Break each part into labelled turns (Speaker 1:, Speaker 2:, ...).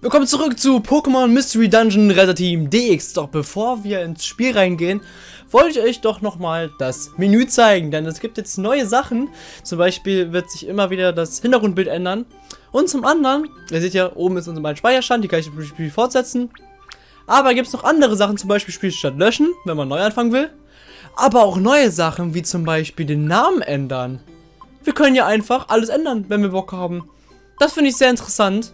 Speaker 1: Willkommen zurück zu Pokémon Mystery Dungeon Retter Team DX. Doch bevor wir ins Spiel reingehen, wollte ich euch doch nochmal das Menü zeigen, denn es gibt jetzt neue Sachen. Zum Beispiel wird sich immer wieder das Hintergrundbild ändern. Und zum anderen, ihr seht ja, oben ist unser mein Speicherstand, die kann ich im Spiel fortsetzen. Aber gibt es noch andere Sachen, zum Beispiel Spielstand löschen, wenn man neu anfangen will. Aber auch neue Sachen, wie zum Beispiel den Namen ändern. Wir können ja einfach alles ändern, wenn wir Bock haben. Das finde ich sehr interessant.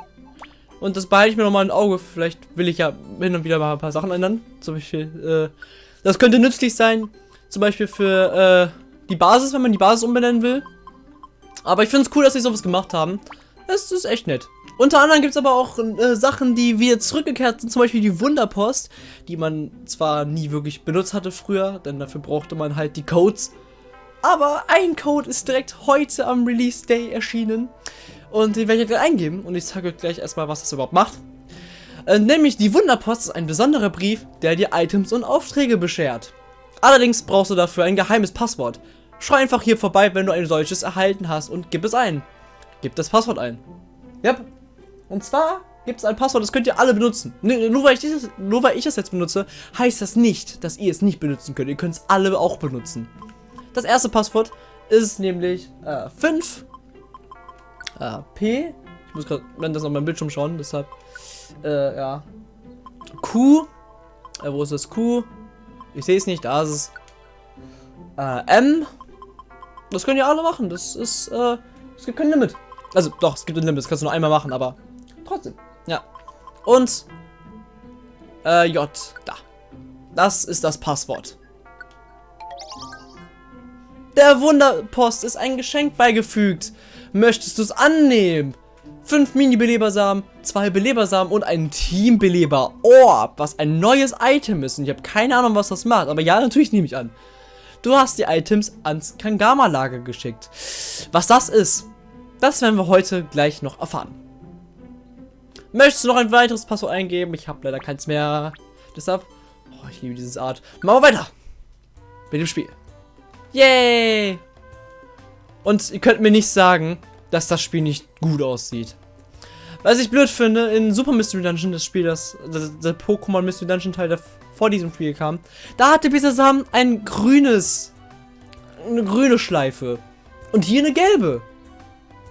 Speaker 1: Und das behalte ich mir nochmal im Auge. Vielleicht will ich ja hin und wieder mal ein paar Sachen ändern. Zum Beispiel, äh, das könnte nützlich sein. Zum Beispiel für äh, die Basis, wenn man die Basis umbenennen will. Aber ich finde es cool, dass sie sowas gemacht haben. Das ist echt nett. Unter anderem gibt es aber auch äh, Sachen, die wieder zurückgekehrt sind. Zum Beispiel die Wunderpost, die man zwar nie wirklich benutzt hatte früher, denn dafür brauchte man halt die Codes. Aber ein Code ist direkt heute am Release Day erschienen. Und den werde ich gleich eingeben. Und ich zeige euch gleich erstmal, was das überhaupt macht. Äh, nämlich die Wunderpost ist ein besonderer Brief, der dir Items und Aufträge beschert. Allerdings brauchst du dafür ein geheimes Passwort. Schau einfach hier vorbei, wenn du ein solches erhalten hast und gib es ein. Gib das Passwort ein. Yep. Und zwar gibt es ein Passwort, das könnt ihr alle benutzen. Nur, weil ich dieses, nur weil ich es jetzt benutze, heißt das nicht, dass ihr es nicht benutzen könnt. Ihr könnt es alle auch benutzen. Das erste Passwort ist nämlich äh, 5 äh, P. Ich muss gerade das auf meinem Bildschirm schauen, deshalb. Äh, ja. Q. Äh, wo ist das Q? Ich sehe es nicht, da ist es. Äh, M. Das können ja alle machen. Das ist, äh, es gibt kein Limit. Also, doch, es gibt ein Limit. Das kannst du nur einmal machen, aber trotzdem. Ja. Und, äh, J. Da. Das ist das Passwort. Der Wunderpost ist ein Geschenk beigefügt. Möchtest du es annehmen? Fünf Mini-Belebersamen, zwei Belebersamen und ein Team-Beleber Orb, was ein neues Item ist. Und ich habe keine Ahnung, was das macht. Aber ja, natürlich nehme ich an. Du hast die Items ans Kangama-Lager geschickt. Was das ist, das werden wir heute gleich noch erfahren. Möchtest du noch ein weiteres Passwort eingeben? Ich habe leider keins mehr. Deshalb, oh, ich liebe dieses Art. Machen wir weiter mit dem Spiel. Yay! Und ihr könnt mir nicht sagen, dass das Spiel nicht gut aussieht. Was ich blöd finde, in Super Mystery Dungeon, das Spiel, das, das der Pokémon Mystery Dungeon Teil, der vor diesem Spiel kam, da hatte Bisasam ein grünes, eine grüne Schleife. Und hier eine gelbe.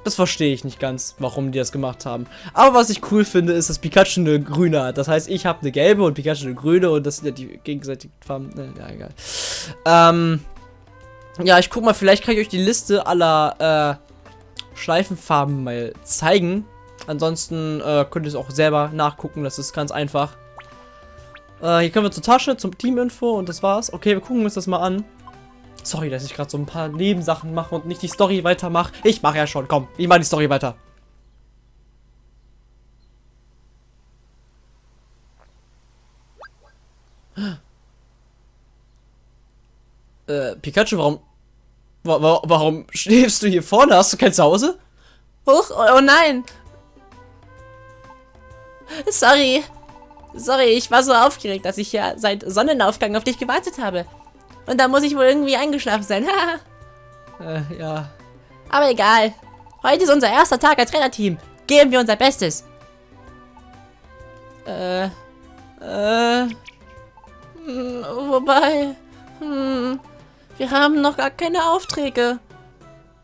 Speaker 1: Das verstehe ich nicht ganz, warum die das gemacht haben. Aber was ich cool finde, ist, dass Pikachu eine grüne hat. Das heißt, ich habe eine gelbe und Pikachu eine grüne und das sind ja die gegenseitigen Farben. Ne, ja, egal. Ähm, ja, ich guck mal, vielleicht kann ich euch die Liste aller äh, Schleifenfarben mal zeigen. Ansonsten äh, könnt ihr es auch selber nachgucken, das ist ganz einfach. Äh, hier können wir zur Tasche, zum Teaminfo und das war's. Okay, wir gucken uns das mal an. Sorry, dass ich gerade so ein paar Nebensachen mache und nicht die Story weitermache. Ich mache ja schon, komm, ich mache die Story weiter. Äh, Pikachu, warum... Wa wa warum schläfst du hier vorne? Hast du kein Zuhause?
Speaker 2: Huch, oh, oh nein. Sorry. Sorry, ich war so aufgeregt, dass ich ja seit Sonnenaufgang auf dich gewartet habe. Und da muss ich wohl irgendwie eingeschlafen sein.
Speaker 1: äh, ja.
Speaker 2: Aber egal. Heute ist unser erster Tag als Trainerteam. Geben wir unser Bestes. Äh, äh, hm, wobei, hm, wir haben noch gar keine Aufträge.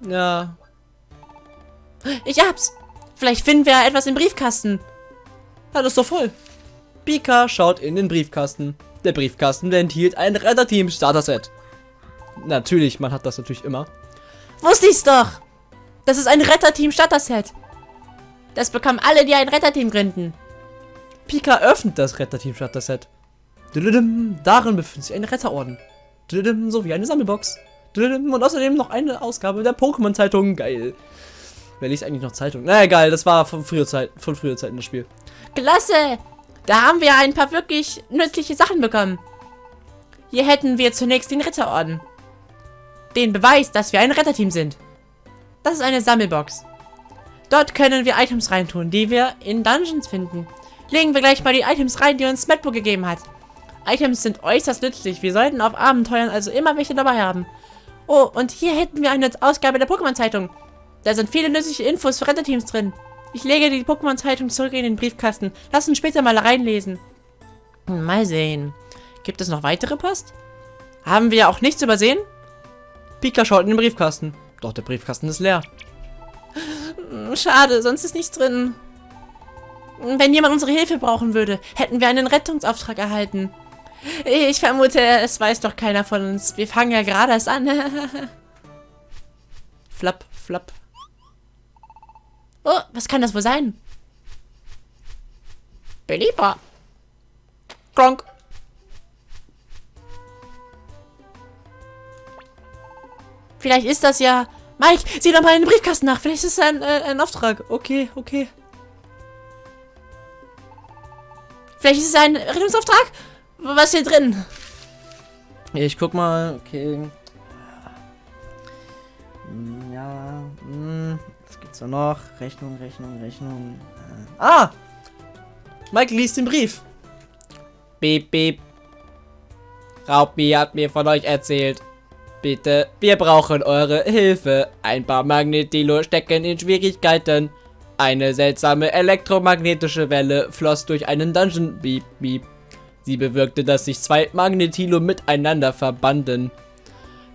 Speaker 1: Ja.
Speaker 2: Ich hab's. Vielleicht finden wir etwas im Briefkasten.
Speaker 1: Ja, das ist doch voll. Pika schaut in den Briefkasten. Der Briefkasten enthielt ein Retterteam-Starter-Set. Natürlich, man hat das natürlich immer.
Speaker 2: Wusste ich's doch. Das ist ein Retterteam-Starter-Set. Das bekommen alle, die ein Retterteam gründen.
Speaker 1: Pika öffnet das Retterteam-Starter-Set. Darin befindet sich ein Retterorden. So wie eine Sammelbox. Und außerdem noch eine Ausgabe der Pokémon-Zeitung. Geil. Wer liest eigentlich noch Zeitung? Na egal, das war von früher Zeit, von früher Zeiten das Spiel.
Speaker 2: Klasse! Da haben wir ein paar wirklich nützliche Sachen bekommen. Hier hätten wir zunächst den Ritterorden. Den Beweis, dass wir ein Retterteam sind. Das ist eine Sammelbox. Dort können wir Items reintun, die wir in Dungeons finden. Legen wir gleich mal die Items rein, die uns Smetbo gegeben hat. Items sind äußerst nützlich. Wir sollten auf Abenteuern also immer welche dabei haben. Oh, und hier hätten wir eine Ausgabe der Pokémon-Zeitung. Da sind viele nützliche Infos für Retterteams drin. Ich lege die Pokémon-Zeitung zurück in den Briefkasten. Lass uns später mal reinlesen. Hm, Mal sehen. Gibt es noch weitere Post? Haben wir auch nichts übersehen?
Speaker 1: Pika schaut in den Briefkasten. Doch der Briefkasten ist leer.
Speaker 2: Hm, Schade, sonst ist nichts drin. Wenn jemand unsere Hilfe brauchen würde, hätten wir einen Rettungsauftrag erhalten. Ich vermute, es weiß doch keiner von uns. Wir fangen ja gerade erst an.
Speaker 1: Flapp, flapp.
Speaker 2: Oh, was kann das wohl sein? Belieber.
Speaker 1: Kronk.
Speaker 2: Vielleicht ist das ja... Mike, sieh doch mal in den Briefkasten nach. Vielleicht ist es ein, äh, ein Auftrag.
Speaker 1: Okay, okay.
Speaker 2: Vielleicht ist es ein Rettungsauftrag? Was ist hier drin?
Speaker 1: Ich guck mal. Okay. Hm, Ja. Hm, was gibt's da noch? Rechnung, Rechnung, Rechnung. Äh. Ah! Mike liest den Brief. Beep, beep. Raupi hat mir von euch erzählt. Bitte, wir brauchen eure Hilfe. Ein paar Magnetilo stecken in Schwierigkeiten. Eine seltsame elektromagnetische Welle floss durch einen Dungeon. Beep, beep. Sie bewirkte, dass sich zwei Magnetilo miteinander verbanden.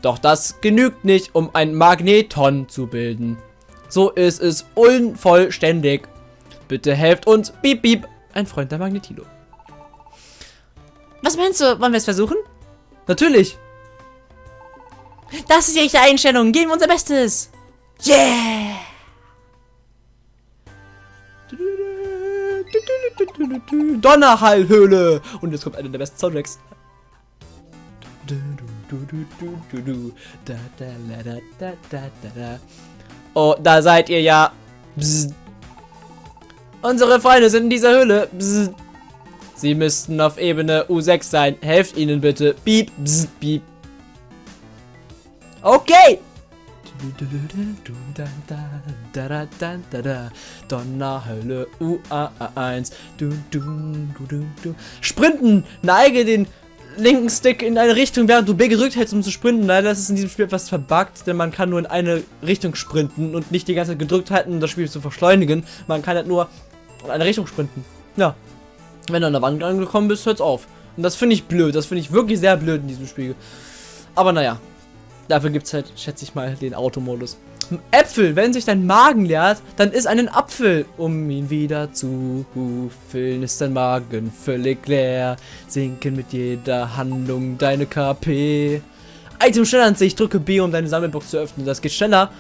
Speaker 1: Doch das genügt nicht, um ein Magneton zu bilden. So ist es unvollständig. Bitte helft uns. Beep, beep. Ein Freund der Magnetilo.
Speaker 2: Was meinst du? Wollen wir es versuchen?
Speaker 1: Natürlich.
Speaker 2: Das ist die echte Einstellung. Geben wir unser Bestes. Yeah!
Speaker 1: Donnerhallhöhle. Und jetzt kommt einer der besten Soundtracks. Oh, da seid ihr ja. Bzz. Unsere Freunde sind in dieser Höhle. Bzz. Sie müssten auf Ebene U6 sein. Helft ihnen bitte. Piep, bzz, piep. Okay. Donnerhölle UA1. Du, du, du, du, du. Sprinten! Neige den linken Stick in eine Richtung, während du B gedrückt hältst, um zu sprinten. Leider ist es in diesem Spiel etwas verbuggt, denn man kann nur in eine Richtung sprinten und nicht die ganze Zeit gedrückt halten, um das Spiel zu verschleunigen. Man kann halt nur in eine Richtung sprinten. Ja. Wenn du an der Wand angekommen bist, hört's auf. Und das finde ich blöd. Das finde ich wirklich sehr blöd in diesem Spiel. Aber naja. Dafür gibt es halt, schätze ich mal, den Automodus. Äpfel, wenn sich dein Magen leert, dann isst einen Apfel, um ihn wieder zu füllen. Ist dein Magen völlig leer, sinken mit jeder Handlung deine KP. Item schneller an sich, drücke B, um deine Sammelbox zu öffnen. Das geht schneller.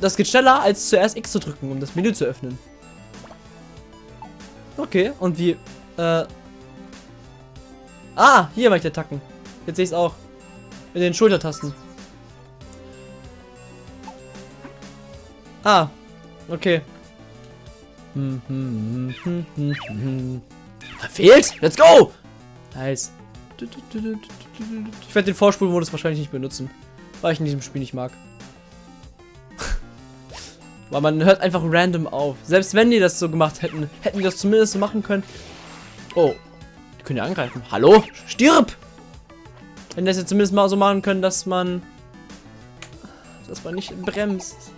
Speaker 1: Das geht schneller, als zuerst X zu drücken, um das Menü zu öffnen. Okay, und wie, äh... Ah, hier mache ich Attacken. Jetzt sehe ich es auch. In den Schultertasten. Ah, okay. Verfehlt? Let's go! Nice. Ich werde den Vorspulmodus wahrscheinlich nicht benutzen, weil ich in diesem Spiel nicht mag. weil man hört einfach random auf. Selbst wenn die das so gemacht hätten, hätten die das zumindest so machen können. Oh, die können ja angreifen. Hallo? Stirb! Wenn das jetzt zumindest mal so machen können, dass man dass man nicht bremst.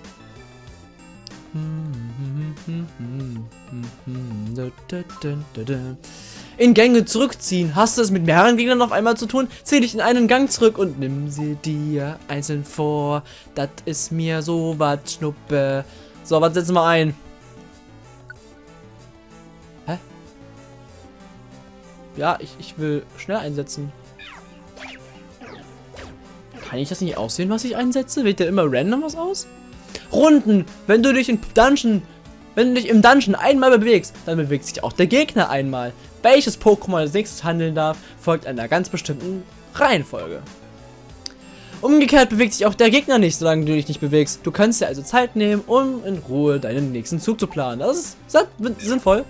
Speaker 1: In Gänge zurückziehen. Hast du es mit mehreren Gegnern auf einmal zu tun? Zieh dich in einen Gang zurück und nimm sie dir einzeln vor. Das ist mir so was Schnuppe. So, was setzen wir ein? Hä? Ja, ich, ich will schnell einsetzen. Kann ich das nicht aussehen, was ich einsetze? Wählt der immer random was aus? Runden. Wenn du dich in Dungeon, wenn du dich im Dungeon einmal bewegst, dann bewegt sich auch der Gegner einmal. Welches Pokémon als nächstes handeln darf, folgt einer ganz bestimmten Reihenfolge. Umgekehrt bewegt sich auch der Gegner nicht, solange du dich nicht bewegst. Du kannst dir also Zeit nehmen, um in Ruhe deinen nächsten Zug zu planen. Das ist sinnvoll.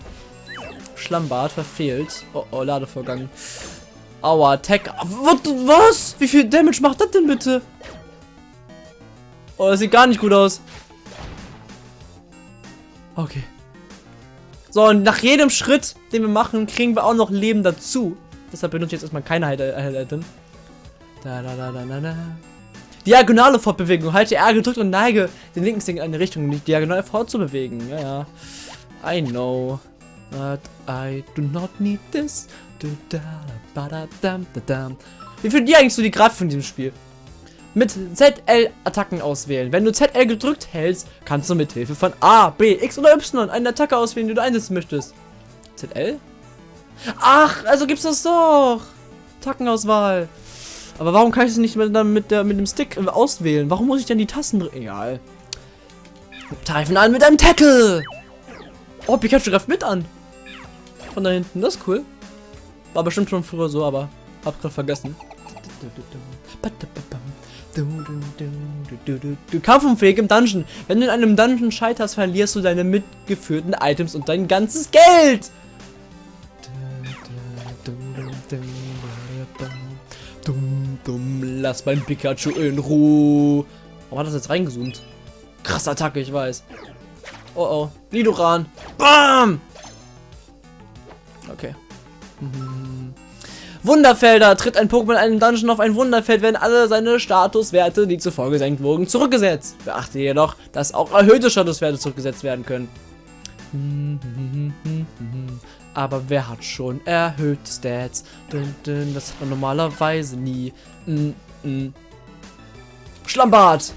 Speaker 1: Schlammbad verfehlt. Oh, oh, Ladevorgang. Aua, Tech. Was? Wie viel Damage macht das denn bitte? Oh, das sieht gar nicht gut aus. Okay. So, und nach jedem Schritt, den wir machen, kriegen wir auch noch Leben dazu. Deshalb benutze ich jetzt erstmal keine Highlight-Item. Da, da, da, da, da, da. Diagonale Fortbewegung. Halte R gedrückt und neige den linken Stick in eine Richtung, um dich diagonal fortzubewegen. Ja, ja. I know. But I do not need this. Wie finden die eigentlich so die Grafik von diesem Spiel? Mit ZL Attacken auswählen. Wenn du ZL gedrückt hältst, kannst du mit Hilfe von A, B, X oder Y eine Attacke auswählen, die du einsetzen möchtest. ZL? Ach, also gibt's das doch. Attackenauswahl. Aber warum kann ich es nicht mit, mit, der, mit dem Stick auswählen? Warum muss ich denn die Tasten drücken? Egal. Greifen an mit einem Tackle. Oh, Pikachu greift mit an. Von da hinten. Das ist cool. War bestimmt schon früher so, aber hab grad vergessen. Kampfunfähig im Dungeon. Wenn du in einem Dungeon scheiterst, verlierst du deine mitgeführten Items und dein ganzes Geld. Lass mein Pikachu in Ruhe. Warum hat das jetzt reingezoomt? Krasse Attacke, ich weiß. Oh oh. Nidoran. Bam! Okay. Mhm. Wunderfelder. Tritt ein Pokémon in einem Dungeon auf ein Wunderfeld, werden alle seine Statuswerte, die zuvor gesenkt wurden, zurückgesetzt. Beachte jedoch, dass auch erhöhte Statuswerte zurückgesetzt werden können. Aber wer hat schon erhöhte Stats? Das hat man normalerweise nie. Schlammbad!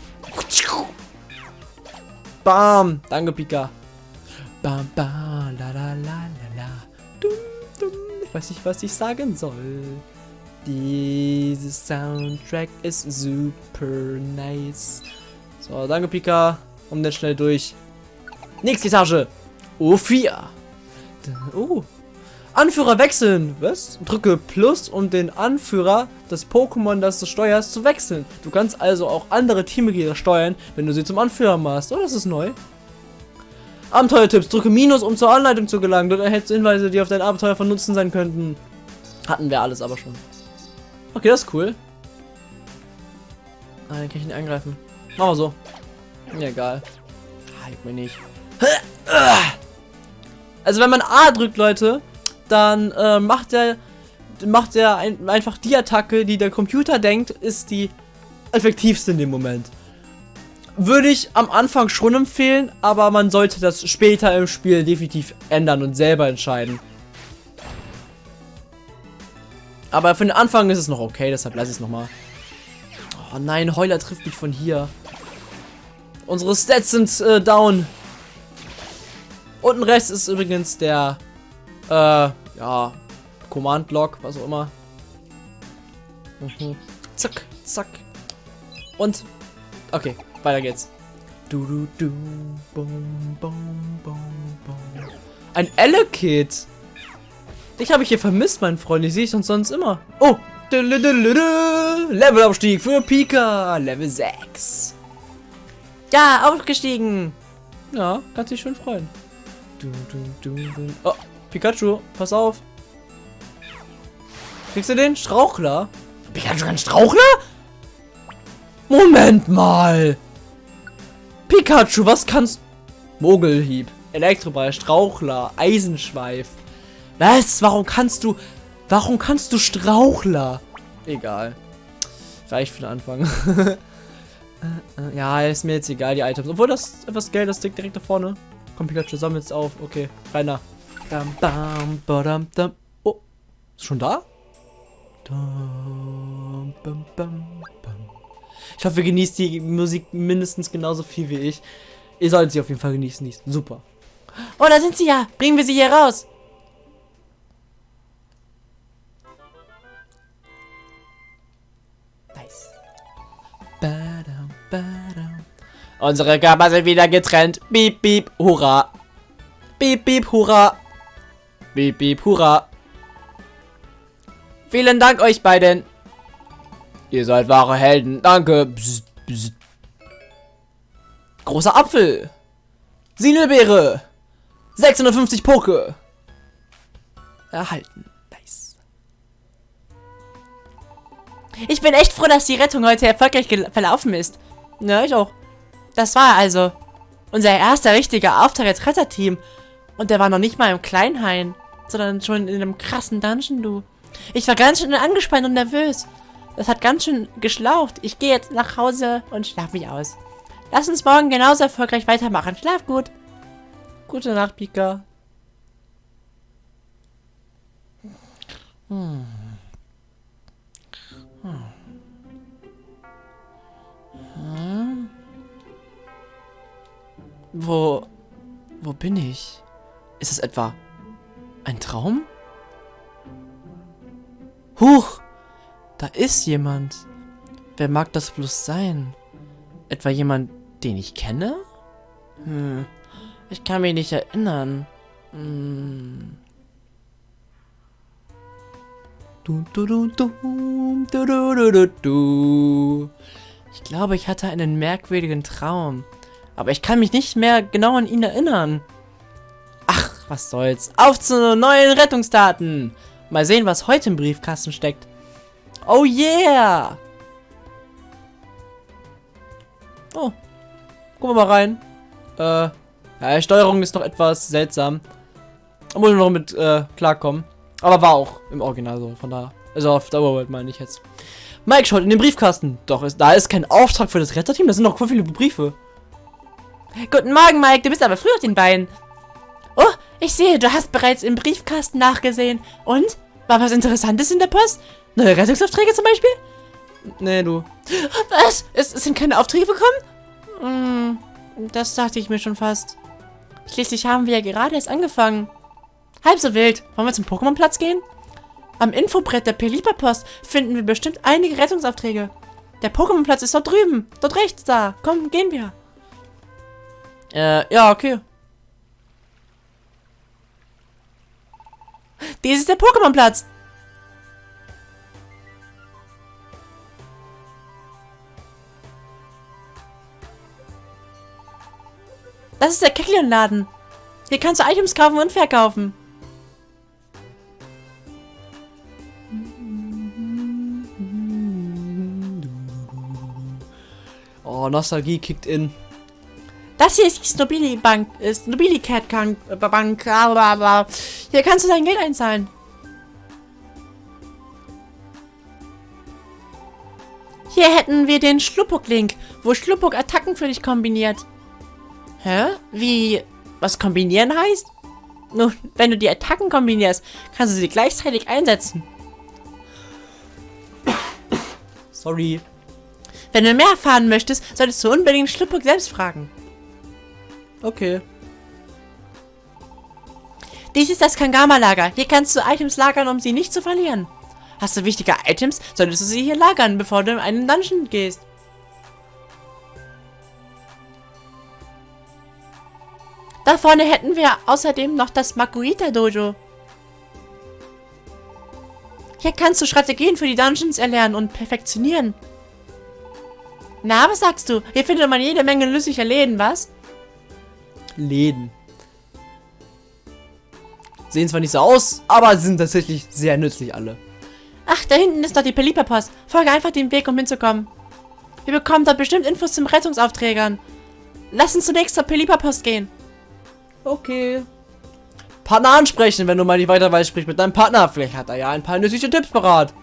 Speaker 1: Bam! Danke, Pika. Bam, bam, la la la Ich weiß nicht, was ich sagen soll. Dieses Soundtrack ist super nice. So, danke, Pika. Um dann schnell durch. Nächste Etage. O4. Oh. Anführer wechseln. Was? Drücke Plus, um den Anführer des Pokémon, das du steuerst, zu wechseln. Du kannst also auch andere Teammitglieder steuern, wenn du sie zum Anführer machst. Oh, das ist neu. Abenteuertipps. Drücke Minus, um zur Anleitung zu gelangen. Dort erhältst du Hinweise, die auf dein Abenteuer von Nutzen sein könnten. Hatten wir alles aber schon. Okay, das ist cool. Ah, dann kann ich ihn angreifen. Machen wir so. Mir egal. Ah, mir nicht. Also wenn man A drückt, Leute, dann äh, macht er macht er ein, einfach die Attacke, die der Computer denkt, ist die effektivste in dem Moment. Würde ich am Anfang schon empfehlen, aber man sollte das später im Spiel definitiv ändern und selber entscheiden. Aber für den Anfang ist es noch okay, deshalb lasse ich es nochmal. Oh nein, Heuler trifft mich von hier. Unsere Stats sind äh, down. Unten rechts ist übrigens der, äh, ja, Command-Block, was auch immer. Mhm. Zack, zack. Und, okay, weiter geht's. Du, du, du, bum, bum, bum, bum. Ein Elekid. Dich habe ich hier vermisst, mein Freund. Ich sehe dich sonst immer. Oh, Levelaufstieg für Pika. Level 6.
Speaker 2: Ja, aufgestiegen.
Speaker 1: Ja, kannst dich schön freuen. Oh, Pikachu, pass auf. Kriegst du den Strauchler? Pikachu kann Strauchler? Moment mal. Pikachu, was kannst... Mogelhieb, Elektroball, Strauchler, Eisenschweif. Was? Warum kannst du... Warum kannst du Strauchler? Egal. Reicht für den Anfang. Äh, äh, ja, ist mir jetzt egal, die Items. Obwohl das etwas Geld, das liegt direkt da vorne. Komm, Pikachu, sammelt es auf. Okay, rein da. Bam, bam, badam, dam. Oh, ist schon da? Dam, bam, bam, bam. Ich hoffe, ihr genießt die Musik mindestens genauso viel wie ich. Ihr solltet sie auf jeden Fall genießen. Super.
Speaker 2: Oh, da sind sie ja. Bringen wir sie hier raus.
Speaker 1: Unsere Körper sind wieder getrennt. Beep, beep, hurra. Beep, beep, hurra. Beep, beep, hurra. Vielen Dank euch beiden. Ihr seid wahre Helden. Danke. Psst, psst. Großer Apfel. Sinelbeere. 650 Poke. Erhalten. Nice.
Speaker 2: Ich bin echt froh, dass die Rettung heute erfolgreich verlaufen ist.
Speaker 1: Ja, ich auch.
Speaker 2: Das war also unser erster richtiger Auftrag als Retterteam. Und der war noch nicht mal im Kleinhain, sondern schon in einem krassen Dungeon, du. Ich war ganz schön angespannt und nervös. Das hat ganz schön geschlaucht. Ich gehe jetzt nach Hause und schlaf mich aus. Lass uns morgen genauso erfolgreich weitermachen. Schlaf gut.
Speaker 1: Gute Nacht, Pika. Hm. Hm. Wo... Wo bin ich? Ist es etwa ein Traum? Huch! Da ist jemand. Wer mag das bloß sein? Etwa jemand, den ich kenne? Hm, ich kann mich nicht erinnern. Hm. Du, du, du, du, du, du, du. Ich glaube, ich hatte einen merkwürdigen Traum. Aber ich kann mich nicht mehr genau an ihn erinnern. Ach, was soll's. Auf zu neuen Rettungsdaten. Mal sehen, was heute im Briefkasten steckt. Oh yeah! Oh. Gucken wir mal rein. Äh, ja, Steuerung ist noch etwas seltsam. Da muss ich noch mit äh, klarkommen. Aber war auch im Original so, von da. Also auf Dauerworld meine ich jetzt. Mike schaut in den Briefkasten. Doch, ist, da ist kein Auftrag für das Retterteam. Da sind noch voll viele Briefe.
Speaker 2: Guten Morgen, Mike. Du bist aber früh auf den Beinen. Oh, ich sehe, du hast bereits im Briefkasten nachgesehen. Und? War was Interessantes in der Post? Neue Rettungsaufträge zum Beispiel?
Speaker 1: Nee, du.
Speaker 2: Was? Es, es sind keine Aufträge bekommen? Hm, das dachte ich mir schon fast. Schließlich haben wir ja gerade erst angefangen. Halb so wild. Wollen wir zum Pokémon-Platz gehen? Am Infobrett der Pelipa-Post finden wir bestimmt einige Rettungsaufträge. Der Pokémon-Platz ist dort drüben. Dort rechts da. Komm, gehen wir.
Speaker 1: Äh, ja, okay.
Speaker 2: Dies ist der Pokémon-Platz. Das ist der Keklion-Laden. Hier kannst du Items kaufen und verkaufen.
Speaker 1: Oh, Nostalgie kickt in.
Speaker 2: Das hier ist die Snobili Bank, ist Snobili Cat Bank, blablabla. Hier kannst du dein Geld einzahlen. Hier hätten wir den Schluppuk-Link, wo Schluppuk Attacken für dich kombiniert. Hä? Wie, was kombinieren heißt? Nun, wenn du die Attacken kombinierst, kannst du sie gleichzeitig einsetzen.
Speaker 1: Sorry.
Speaker 2: Wenn du mehr erfahren möchtest, solltest du unbedingt Schluppuk selbst fragen.
Speaker 1: Okay.
Speaker 2: Dies ist das Kangama-Lager. Hier kannst du Items lagern, um sie nicht zu verlieren. Hast du wichtige Items, solltest du sie hier lagern, bevor du in einen Dungeon gehst. Da vorne hätten wir außerdem noch das Makuita Dojo. Hier kannst du Strategien für die Dungeons erlernen und perfektionieren. Na, was sagst du? Hier findet man jede Menge nützlicher Läden, was?
Speaker 1: Läden. Sehen zwar nicht so aus, aber sind tatsächlich sehr nützlich alle.
Speaker 2: Ach, da hinten ist doch die Pelipa-Post. Folge einfach den Weg, um hinzukommen. Wir bekommen dort bestimmt Infos zum Rettungsaufträgern. Lass uns zunächst zur Pelipa-Post gehen.
Speaker 1: Okay. Partner ansprechen, wenn du mal nicht weiter weißt, sprich mit deinem Partner. Vielleicht hat er ja ein paar nützliche Tipps parat.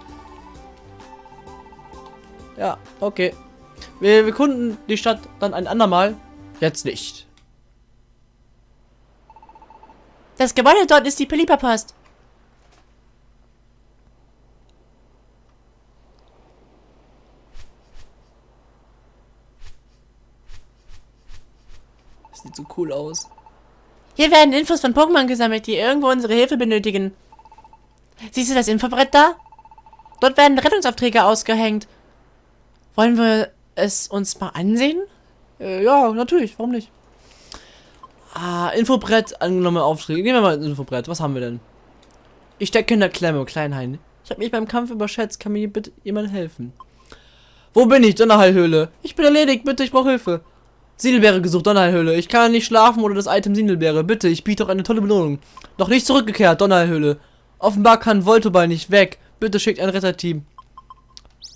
Speaker 1: Ja, okay. Wir, wir kunden die Stadt dann ein andermal. Jetzt nicht.
Speaker 2: Das Gebäude dort ist die Pelipa-Post.
Speaker 1: Das sieht so cool aus.
Speaker 2: Hier werden Infos von Pokémon gesammelt, die irgendwo unsere Hilfe benötigen. Siehst du das Infobrett da? Dort werden Rettungsaufträge ausgehängt. Wollen wir es uns mal ansehen?
Speaker 1: Äh, ja, natürlich. Warum nicht? Ah, Infobrett, angenommene Aufträge. Gehen wir mal ins Infobrett. Was haben wir denn? Ich stecke in der Klemme, Kleinhain. Ich habe mich beim Kampf überschätzt. Kann mir bitte jemand helfen? Wo bin ich? Donnerheilhöhle. Ich bin erledigt. Bitte, ich brauche Hilfe. Siedelbeere gesucht, Donnerhöhle. Ich kann nicht schlafen oder das Item Siedelbeere. Bitte, ich biete auch eine tolle Belohnung. Noch nicht zurückgekehrt, Donnerhöhle. Offenbar kann Voltoball nicht weg. Bitte schickt ein Retterteam.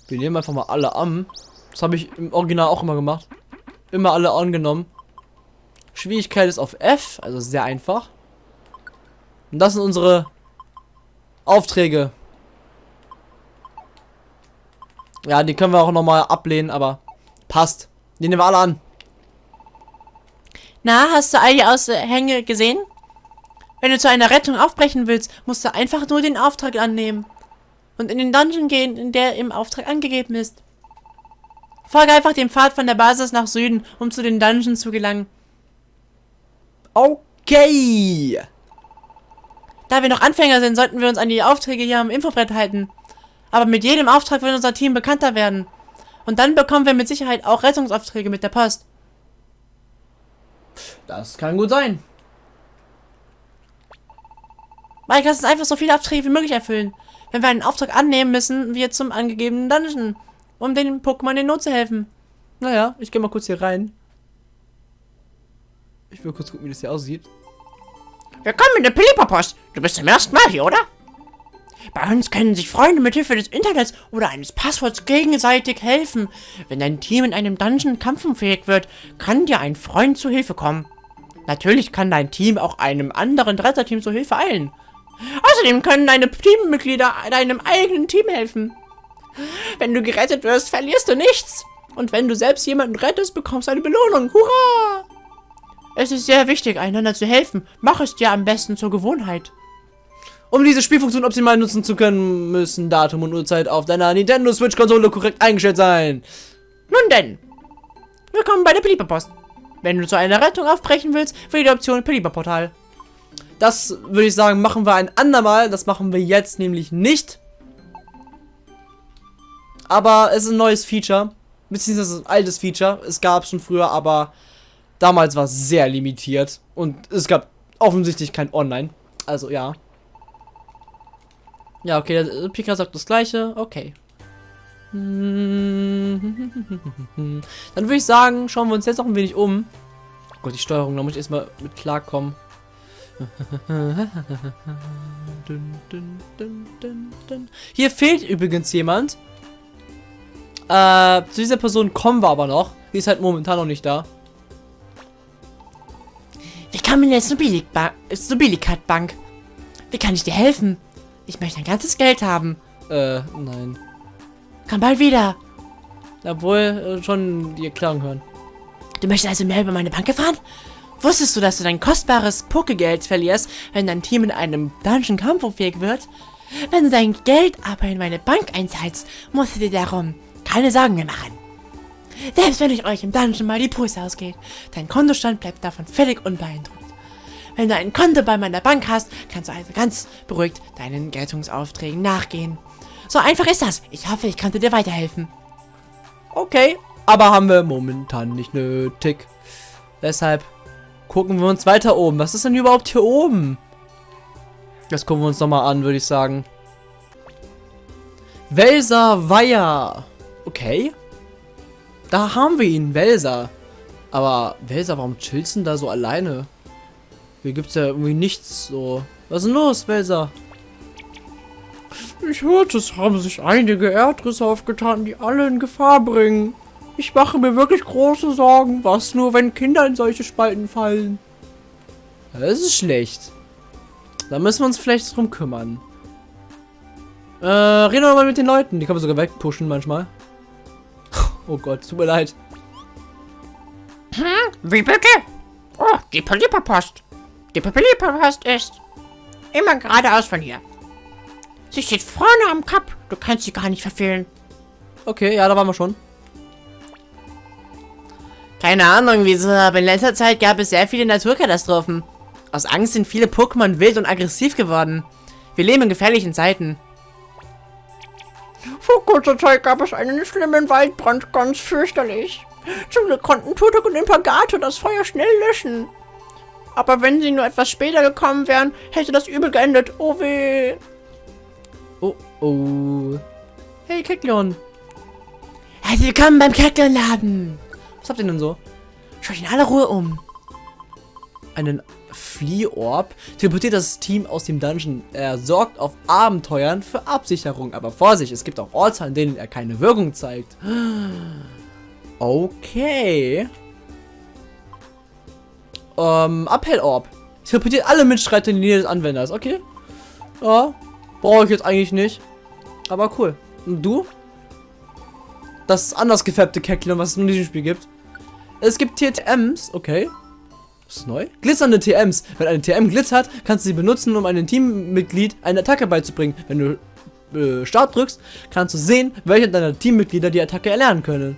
Speaker 1: Wir nehmen einfach mal alle an. Das habe ich im Original auch immer gemacht. Immer alle angenommen. Schwierigkeit ist auf F, also sehr einfach. Und das sind unsere Aufträge. Ja, die können wir auch nochmal ablehnen, aber passt. Die nehmen wir alle an.
Speaker 2: Na, hast du all die Aushänge gesehen? Wenn du zu einer Rettung aufbrechen willst, musst du einfach nur den Auftrag annehmen. Und in den Dungeon gehen, in der im Auftrag angegeben ist. Folge einfach dem Pfad von der Basis nach Süden, um zu den Dungeons zu gelangen.
Speaker 1: Okay.
Speaker 2: Da wir noch Anfänger sind, sollten wir uns an die Aufträge hier am Infobrett halten. Aber mit jedem Auftrag wird unser Team bekannter werden. Und dann bekommen wir mit Sicherheit auch Rettungsaufträge mit der Post.
Speaker 1: Das kann gut sein.
Speaker 2: Mike, lass uns einfach so viele Aufträge wie möglich erfüllen. Wenn wir einen Auftrag annehmen, müssen wir zum angegebenen Dungeon, um den Pokémon in Not zu helfen.
Speaker 1: Naja, ich gehe mal kurz hier rein. Ich will kurz gucken, wie das hier aussieht.
Speaker 2: Willkommen in der Pilipapost. Du bist zum ersten Mal hier, oder? Bei uns können sich Freunde mit Hilfe des Internets oder eines Passworts gegenseitig helfen. Wenn dein Team in einem Dungeon kampfunfähig wird, kann dir ein Freund zu Hilfe kommen. Natürlich kann dein Team auch einem anderen Retterteam zu Hilfe eilen. Außerdem können deine Teammitglieder deinem eigenen Team helfen. Wenn du gerettet wirst, verlierst du nichts. Und wenn du selbst jemanden rettest, bekommst du eine Belohnung. Hurra! Es ist sehr wichtig, einander zu helfen. Mach es dir am besten zur Gewohnheit.
Speaker 1: Um diese Spielfunktion optimal nutzen zu können, müssen Datum und Uhrzeit auf deiner Nintendo Switch-Konsole korrekt eingestellt sein.
Speaker 2: Nun denn, willkommen bei der Pelieper-Post. Wenn du zu einer Rettung aufbrechen willst, wähle die Option Pelieper-Portal.
Speaker 1: Das würde ich sagen, machen wir ein andermal. Das machen wir jetzt nämlich nicht. Aber es ist ein neues Feature. Beziehungsweise ein altes Feature. Es gab es schon früher, aber damals war es sehr limitiert. Und es gab offensichtlich kein Online. Also ja. Ja, okay, der Pika sagt das gleiche. Okay. Dann würde ich sagen, schauen wir uns jetzt noch ein wenig um. Oh Gott, die Steuerung, da muss ich erstmal mit klarkommen. Hier fehlt übrigens jemand. Äh, zu dieser Person kommen wir aber noch. Die ist halt momentan noch nicht da.
Speaker 2: Willkommen in der Snobilikat-Bank. Wie kann ich dir helfen? Ich möchte ein ganzes Geld haben.
Speaker 1: Äh, nein.
Speaker 2: Komm bald wieder.
Speaker 1: Obwohl, äh, schon die Erklärung hören.
Speaker 2: Du möchtest also mehr über meine Bank erfahren? Wusstest du, dass du dein kostbares Pokegeld verlierst, wenn dein Team in einem Dungeon kampfunfähig wird? Wenn du dein Geld aber in meine Bank einzahlst, musst du dir darum keine Sorgen mehr machen. Selbst wenn ich euch im Dungeon mal die Puste ausgeht, dein Kontostand bleibt davon völlig unbeeindruckt. Wenn du ein Konto bei meiner Bank hast, kannst du also ganz beruhigt deinen Rettungsaufträgen nachgehen. So einfach ist das. Ich hoffe, ich konnte dir weiterhelfen.
Speaker 1: Okay, aber haben wir momentan nicht nötig. Deshalb gucken wir uns weiter oben. Was ist denn überhaupt hier oben? Das gucken wir uns nochmal an, würde ich sagen. Welser Weiher. Okay. Da haben wir ihn, Welser. Aber Welser, warum chillst du da so alleine? Hier gibt es ja irgendwie nichts so. Was ist denn los, Belser?
Speaker 3: Ich hörte, es haben sich einige Erdrisse aufgetan, die alle in Gefahr bringen. Ich mache mir wirklich große Sorgen. Was nur, wenn Kinder in solche Spalten fallen?
Speaker 1: Das ist schlecht. Da müssen wir uns vielleicht drum kümmern. Äh, reden wir mal mit den Leuten. Die kann man sogar wegpushen manchmal. Oh Gott, tut mir leid.
Speaker 2: Hm, wie bitte? Oh, die Polyperpost. Die Papillipapast ist immer geradeaus von hier. Sie steht vorne am Kap. Du kannst sie gar nicht verfehlen.
Speaker 1: Okay, ja, da waren wir schon.
Speaker 2: Keine Ahnung wieso, aber in letzter Zeit gab es sehr viele Naturkatastrophen. Aus Angst sind viele Pokémon wild und aggressiv geworden. Wir leben in gefährlichen Zeiten.
Speaker 3: Vor kurzer Zeit gab es einen schlimmen Waldbrand, ganz fürchterlich. Zum Glück konnten Tutok und Impagato das Feuer schnell löschen. Aber wenn sie nur etwas später gekommen wären, hätte das übel geendet. Oh weh.
Speaker 1: Oh, oh. Hey, Kekleon.
Speaker 2: Herzlich willkommen beim Kekleon-Laden.
Speaker 1: Was habt ihr denn so?
Speaker 2: Schaut in aller Ruhe um.
Speaker 1: Einen Fliehorb teleportiert das Team aus dem Dungeon. Er sorgt auf Abenteuern für Absicherung. Aber Vorsicht, es gibt auch Orte, an denen er keine Wirkung zeigt. Okay ähm, Appellorb. Teleportiert alle Mitstreiter in die Nähe des Anwenders. Okay. Ja. Brauche ich jetzt eigentlich nicht. Aber cool. Und du? das anders gefärbte Kecklon, was es in diesem Spiel gibt. Es gibt TMs, okay. Das ist neu. Glitzernde TMs. Wenn eine TM glitzert, kannst du sie benutzen, um einem Teammitglied eine Attacke beizubringen. Wenn du äh, Start drückst, kannst du sehen, welche deiner Teammitglieder die Attacke erlernen können.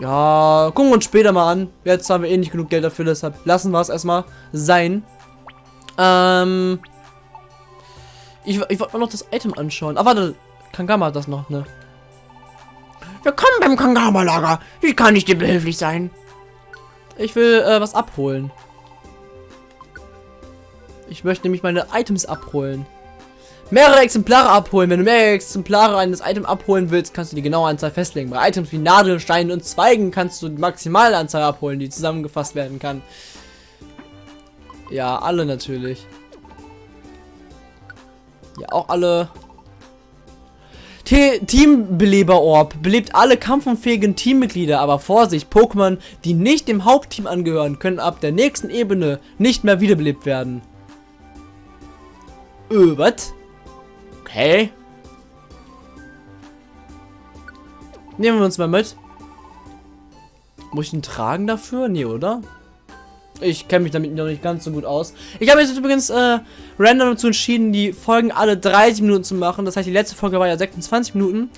Speaker 1: Ja, gucken wir uns später mal an. Jetzt haben wir eh nicht genug Geld dafür, deshalb lassen wir es erstmal sein. Ähm. Ich, ich wollte mir noch das Item anschauen. Ah, warte. Kangama hat das noch, ne?
Speaker 3: Willkommen beim Kangama-Lager. Wie kann ich dir behilflich sein?
Speaker 1: Ich will äh, was abholen. Ich möchte nämlich meine Items abholen. Mehrere Exemplare abholen. Wenn du mehrere Exemplare eines Items abholen willst, kannst du die genaue Anzahl festlegen. Bei Items wie Nadeln, Steinen und Zweigen kannst du die maximale Anzahl abholen, die zusammengefasst werden kann. Ja, alle natürlich. Ja, auch alle. Te Teambeleber-Orb belebt alle kampfunfähigen Teammitglieder, aber Vorsicht, Pokémon, die nicht dem Hauptteam angehören, können ab der nächsten Ebene nicht mehr wiederbelebt werden. Äh, was? Okay. Nehmen wir uns mal mit. Muss ich ihn tragen dafür? Nee, oder? Ich kenne mich damit noch nicht ganz so gut aus. Ich habe jetzt übrigens äh, random dazu entschieden, die Folgen alle 30 Minuten zu machen. Das heißt, die letzte Folge war ja 26 Minuten.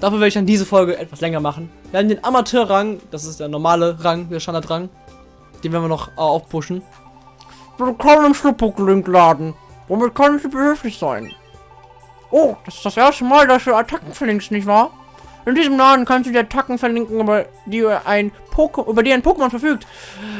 Speaker 1: Dafür werde ich dann diese Folge etwas länger machen. Wir haben den Amateurrang, das ist der normale Rang, der Standardrang. Den werden wir noch äh, aufpushen.
Speaker 3: Willkommen im Schluppuck-Link-Laden. Womit kann ich behilflich sein? Oh, das ist das erste Mal, dass du Attacken verlinkst, nicht wahr? In diesem Laden kannst du die Attacken verlinken, über die ein, Poke über die ein Pokémon verfügt.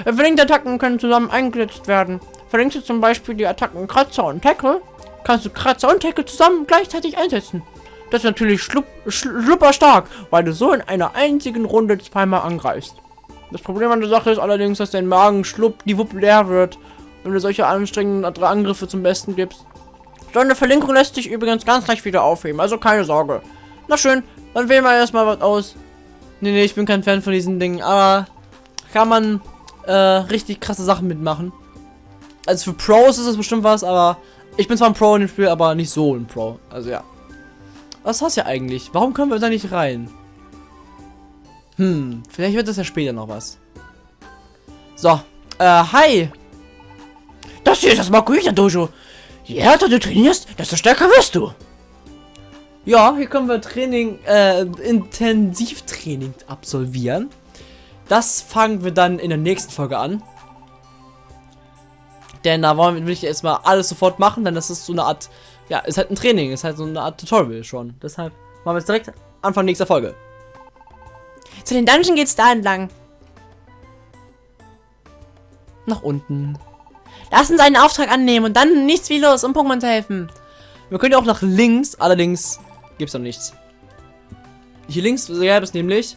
Speaker 3: Verlinkte Attacken können zusammen eingesetzt werden. Verlinkst du zum Beispiel die Attacken Kratzer und Tackle, kannst du Kratzer und Tackle zusammen gleichzeitig einsetzen. Das ist natürlich schlupper stark, weil du so in einer einzigen Runde zweimal angreifst. Das Problem an der Sache ist allerdings, dass dein Magen schlupp die Wupp leer wird, wenn du solche anstrengenden Angriffe zum Besten gibst. So eine Verlinkung lässt sich übrigens ganz leicht wieder aufheben, also keine Sorge. Na schön, dann wählen wir erstmal was aus.
Speaker 1: Nee, nee, ich bin kein Fan von diesen Dingen, aber kann man äh, richtig krasse Sachen mitmachen. Also für Pros ist es bestimmt was, aber ich bin zwar ein Pro in dem Spiel, aber nicht so ein Pro. Also ja. Was hast du ja eigentlich? Warum können wir da nicht rein? Hm, vielleicht wird das ja später noch was. So, äh, hi.
Speaker 3: Das hier ist das Makuita Dojo. Je härter du trainierst, desto stärker wirst du.
Speaker 1: Ja, hier können wir Training, äh, Intensivtraining absolvieren. Das fangen wir dann in der nächsten Folge an. Denn da wollen wir, ich erstmal alles sofort machen, denn das ist so eine Art, ja, ist halt ein Training, ist halt so eine Art Tutorial schon. Deshalb machen wir es direkt Anfang nächster Folge.
Speaker 2: Zu den Dungeon geht's da entlang.
Speaker 1: Nach unten.
Speaker 2: Lass uns einen Auftrag annehmen und dann nichts wie los, um Pokémon zu helfen.
Speaker 1: Wir können ja auch nach links, allerdings gibt's noch nichts. Hier links gäbe es nämlich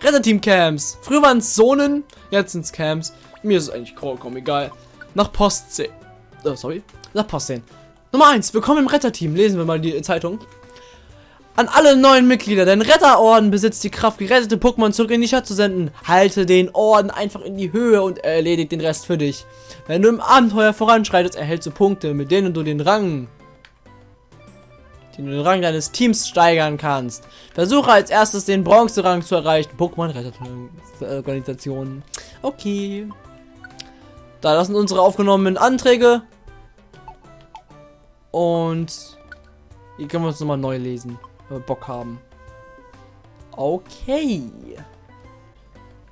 Speaker 1: Retterteam-Camps. Früher waren es Zonen, jetzt sind es Camps. Mir ist es eigentlich vollkommen egal. Nach Post 10. Oh, sorry. Nach Post 10. Nummer 1. Willkommen im Retterteam. Lesen wir mal die Zeitung. An alle neuen Mitglieder, dein Retterorden besitzt die Kraft, gerettete Pokémon zurück in die Stadt zu senden. Halte den Orden einfach in die Höhe und erledigt den Rest für dich. Wenn du im Abenteuer voranschreitest, erhältst du Punkte, mit denen du den Rang, den, den Rang deines Teams steigern kannst. Versuche als erstes den Bronze-Rang zu erreichen. Pokémon-Retterorganisationen. Okay. Da, das sind unsere aufgenommenen Anträge. Und hier können wir uns nochmal neu lesen Bock haben. Okay.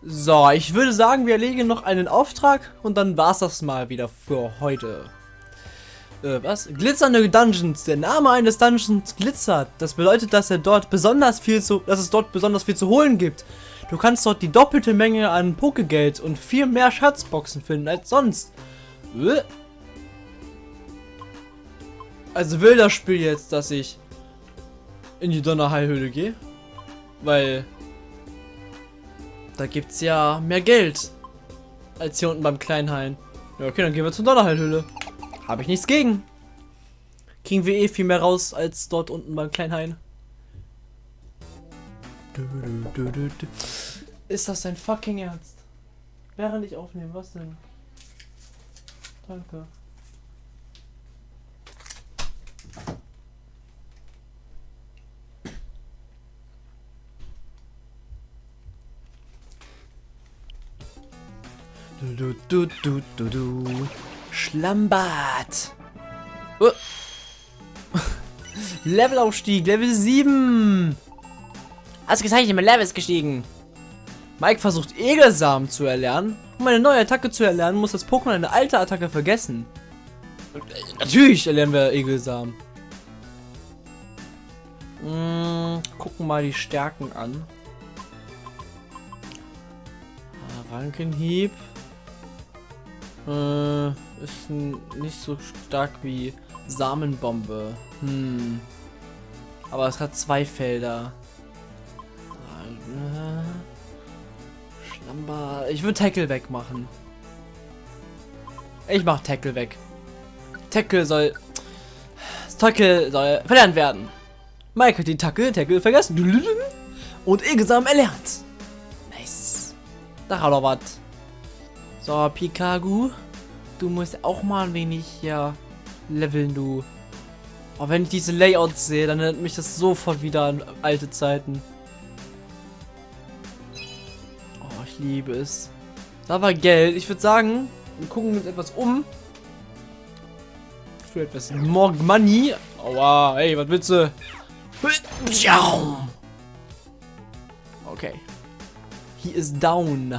Speaker 1: So, ich würde sagen, wir erlegen noch einen Auftrag und dann war es das mal wieder für heute. Äh, was? Glitzernde Dungeons. Der Name eines Dungeons glitzert. Das bedeutet, dass er dort besonders viel zu, dass es dort besonders viel zu holen gibt. Du kannst dort die doppelte Menge an Pokegeld und viel mehr Schatzboxen finden als sonst. Äh. Also will das Spiel jetzt, dass ich in die Donnerheilhöhle gehe. Weil da gibt es ja mehr Geld als hier unten beim Kleinhain. Ja, okay, dann gehen wir zur Donnerheilhöhle. Habe ich nichts gegen. Kriegen wir eh viel mehr raus als dort unten beim Kleinhain. Ist das dein fucking Ernst? Während ich aufnehme, was denn? Danke. Du, du, du, du, du. Schlammbad. Oh. Levelaufstieg, Level 7.
Speaker 2: Hast gezeichnet, mein Level ist gestiegen.
Speaker 1: Mike versucht Egelsamen zu erlernen. Um eine neue Attacke zu erlernen, muss das Pokémon eine alte Attacke vergessen. Natürlich erlernen wir Egelsamen. Hm, gucken mal die Stärken an. Ah, Rankenhieb. Äh, ist nicht so stark wie Samenbombe. Hm. Aber es hat zwei Felder. Schlammbad. Ich würde Tackle wegmachen. Ich mach Tackle weg. Tackle soll. Tackle soll verlernt werden. Mike hat den Tackle, Tackle vergessen. Und Egesam erlernt. Nice. Da hat er was. So, Pikagu. Du musst auch mal ein wenig hier leveln, du. Aber wenn ich diese Layouts sehe, dann erinnert mich das sofort wieder an alte Zeiten. Oh, ich liebe es. Da war Geld. Ich würde sagen, wir gucken uns etwas um. Für etwas more money. Aua, hey, was willst du? Okay. He is down.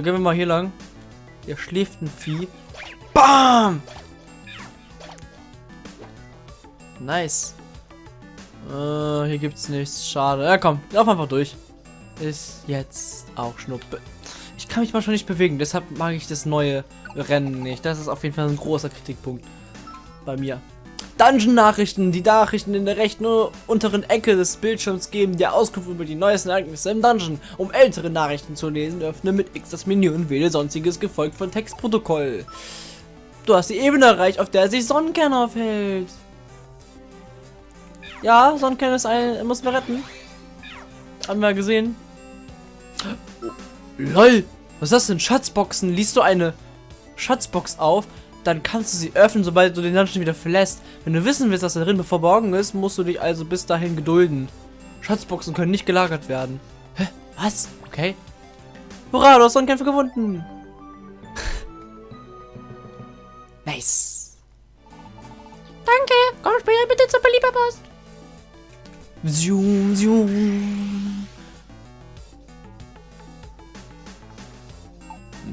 Speaker 1: gehen wir mal hier lang. Hier schläft ein Vieh. Bam! Nice. Äh, hier gibt's nichts. Schade. Ja, komm. Lauf einfach durch. Ist jetzt auch Schnuppe. Ich kann mich mal schon nicht bewegen. Deshalb mag ich das neue Rennen nicht. Das ist auf jeden Fall ein großer Kritikpunkt bei mir. Dungeon-Nachrichten, die Nachrichten in der rechten unteren Ecke des Bildschirms geben dir Auskunft über die neuesten Ereignisse im Dungeon. Um ältere Nachrichten zu lesen, öffne mit X das Menü und wähle sonstiges gefolgt von Textprotokoll. Du hast die Ebene erreicht, auf der sich Sonnenkern aufhält. Ja, Sonnenkern ist ein, muss wir retten. Haben wir gesehen. LOL, was ist das denn? Schatzboxen? Liest du eine Schatzbox auf? Dann kannst du sie öffnen, sobald du den Dungeon wieder verlässt. Wenn du wissen willst, was da drin verborgen ist, musst du dich also bis dahin gedulden. Schatzboxen können nicht gelagert werden. Hä? Was? Okay. Hurra, du hast Sonnenkämpfe gefunden. nice.
Speaker 2: Danke. Komm später bitte zur Belieberpost.
Speaker 1: Zoom, zoom.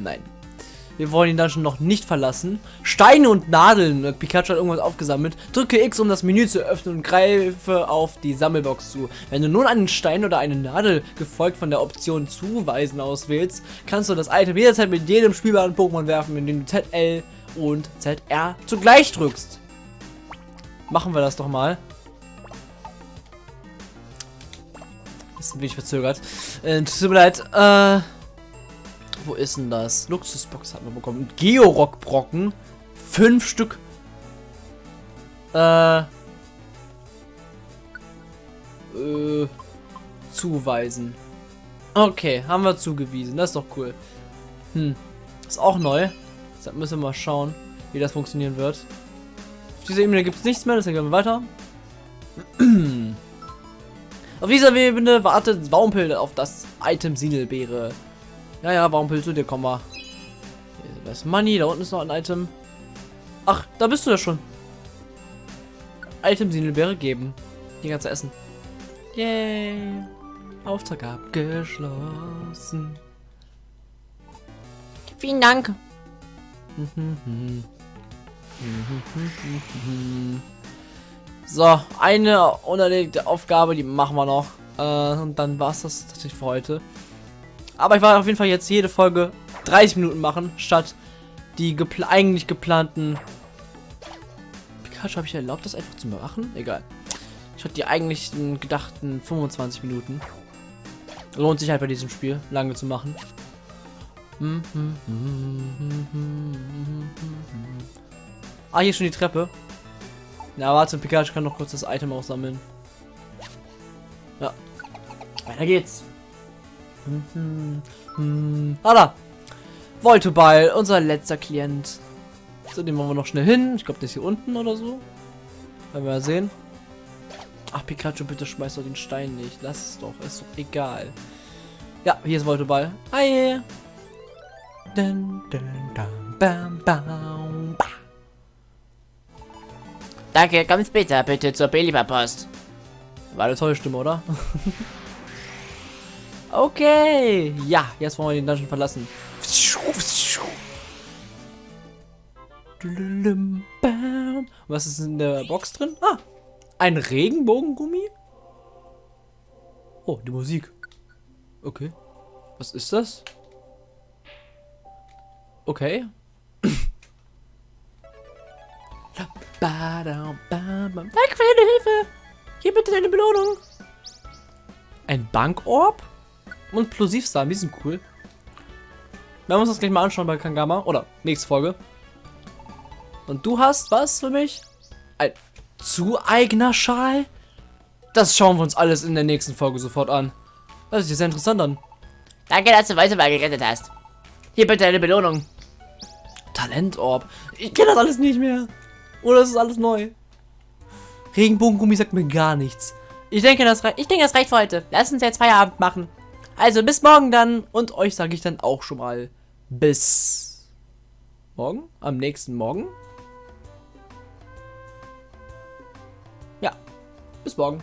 Speaker 1: Nein. Wir wollen ihn dann schon noch nicht verlassen. Steine und Nadeln. Pikachu hat irgendwas aufgesammelt. Drücke X, um das Menü zu öffnen und greife auf die Sammelbox zu. Wenn du nun einen Stein oder eine Nadel gefolgt von der Option Zuweisen auswählst, kannst du das Item jederzeit mit jedem spielbaren Pokémon werfen, indem du ZL und ZR zugleich drückst. Machen wir das doch mal. Ist ein wenig verzögert. Äh, tut mir leid. Äh wo ist denn das? Luxusbox hat man bekommen. Georock-Brocken. Fünf Stück. Äh. Äh. Zuweisen. Okay, haben wir zugewiesen. Das ist doch cool. Hm. Ist auch neu. Deshalb müssen wir mal schauen, wie das funktionieren wird. Auf dieser Ebene gibt es nichts mehr, deshalb gehen wir weiter. auf dieser Ebene wartet Baumpel auf das Item Siedelbeere. Ja, ja, warum willst du dir? Komm mal. Da ist Money, da unten ist noch ein Item. Ach, da bist du ja schon. Item Sinelbeere geben. Die ganze Essen. Yay. Auftrag abgeschlossen.
Speaker 2: Vielen Dank.
Speaker 1: So, eine unerledigte Aufgabe, die machen wir noch. Äh, und dann war es das tatsächlich für heute. Aber ich werde auf jeden Fall jetzt jede Folge 30 Minuten machen, statt die gepl eigentlich geplanten... Pikachu, habe ich erlaubt, das einfach zu machen? Egal. Ich hatte die eigentlich gedachten 25 Minuten. Lohnt sich halt bei diesem Spiel, lange zu machen. Ah, hier schon die Treppe. Na, warte, Pikachu kann noch kurz das Item aussammeln. Ja. Weiter geht's. Mhm. Mhm. Ah, da. Voltoball, unser letzter Klient. So, den wollen wir noch schnell hin. Ich glaube, der ist hier unten oder so. Werden wir ja sehen. Ach, Pikachu, bitte schmeiß doch den Stein nicht. Lass es doch. Ist doch egal. Ja, hier ist Volteball. Hi. Dun, dun, dun, bam, bam, ba.
Speaker 2: Danke, komm später bitte zur Belieber-Post.
Speaker 1: War eine tolle Stimme, oder? okay. Ja, jetzt wollen wir den Dungeon verlassen. Was ist in der Box drin? Ah, ein Regenbogengummi? Oh, die Musik. Okay. Was ist das? Okay. Danke
Speaker 2: für deine Hilfe. Hier bitte deine Belohnung.
Speaker 1: Ein Bankorb und Plosivsamen, die sind cool. Werden wir uns das gleich mal anschauen bei Kangama. Oder nächste Folge. Und du hast was für mich? Ein Zueignerschal? Das schauen wir uns alles in der nächsten Folge sofort an. Das ist sehr interessant an.
Speaker 2: Danke, dass du Weiseball gerettet hast. Hier bitte deine Belohnung.
Speaker 1: Talentorb. Ich kenne das alles nicht mehr. Oder ist es alles neu? Regenbogengummi sagt mir gar nichts.
Speaker 2: Ich denke, das, ich denke, das reicht für heute. Lass uns jetzt Feierabend machen.
Speaker 1: Also bis morgen dann. Und euch sage ich dann auch schon mal bis morgen. Am nächsten Morgen. Ja, bis morgen.